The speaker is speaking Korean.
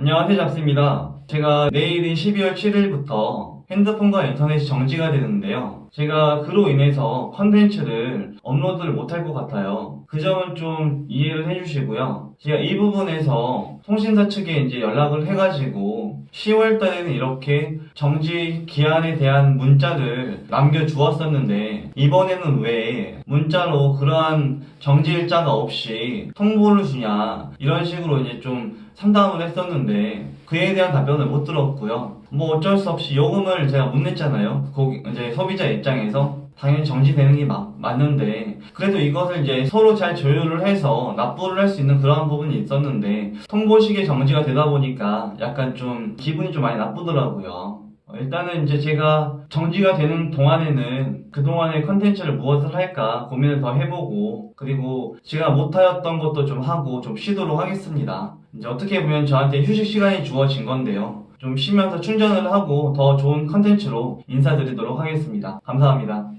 안녕하세요 잡스입니다. 제가 내일인 12월 7일부터 핸드폰과 인터넷이 정지가 되는데요. 제가 그로 인해서 컨텐츠를 업로드를 못할 것 같아요. 그 점은 좀 이해를 해주시고요. 제가 이 부분에서 통신사 측에 이제 연락을 해가지고 10월 달에는 이렇게 정지 기한에 대한 문자를 남겨주었었는데 이번에는 왜 문자로 그러한 정지 일자가 없이 통보를 주냐 이런 식으로 이제 좀 상담을 했었는데 그에 대한 답변을 못 들었고요. 뭐 어쩔 수 없이 요금을 제가 못 냈잖아요. 거기 이제 소비자 입장에서 당연히 정지되는 게 맞, 맞는데 그래도 이것을 이제 서로 잘 조율을 해서 납부를 할 수 있는 그러한 부분이 있었는데 통보식의 정지가 되다 보니까 약간 좀 기분이 좀 많이 나쁘더라고요. 어, 일단은 이제 제가 정지가 되는 동안에는 그동안의 컨텐츠를 무엇을 할까 고민을 더 해보고 그리고 제가 못하였던 것도 좀 하고 좀 쉬도록 하겠습니다. 이제 어떻게 보면 저한테 휴식 시간이 주어진 건데요. 좀 쉬면서 충전을 하고 더 좋은 컨텐츠로 인사드리도록 하겠습니다. 감사합니다.